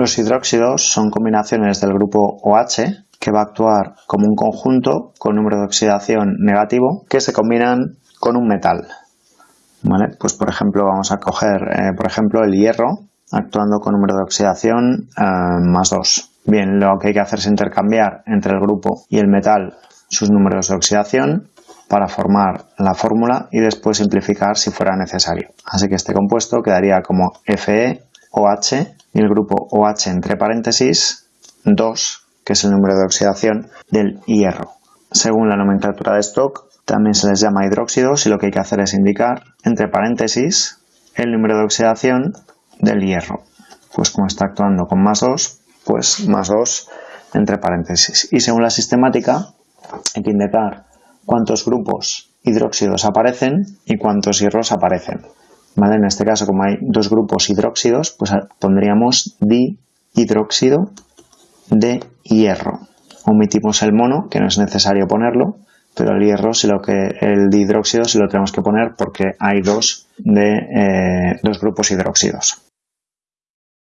Los hidróxidos son combinaciones del grupo OH que va a actuar como un conjunto con número de oxidación negativo que se combinan con un metal. Pues por ejemplo vamos a coger eh, por ejemplo el hierro actuando con número de oxidación eh, más 2. Bien, lo que hay que hacer es intercambiar entre el grupo y el metal sus números de oxidación para formar la fórmula y después simplificar si fuera necesario. Así que este compuesto quedaría como FeOH y el grupo OH entre paréntesis 2, que es el número de oxidación del hierro. Según la nomenclatura de stock, también se les llama hidróxidos y lo que hay que hacer es indicar entre paréntesis el número de oxidación del hierro. Pues como está actuando con más 2, pues más 2 entre paréntesis. Y según la sistemática, hay que indicar cuántos grupos hidróxidos aparecen y cuántos hierros aparecen. En este caso, como hay dos grupos hidróxidos, pues pondríamos dihidróxido de hierro. Omitimos el mono, que no es necesario ponerlo, pero el hierro, si lo que, el dihidróxido, sí lo tenemos que poner porque hay dos, de, eh, dos grupos hidróxidos.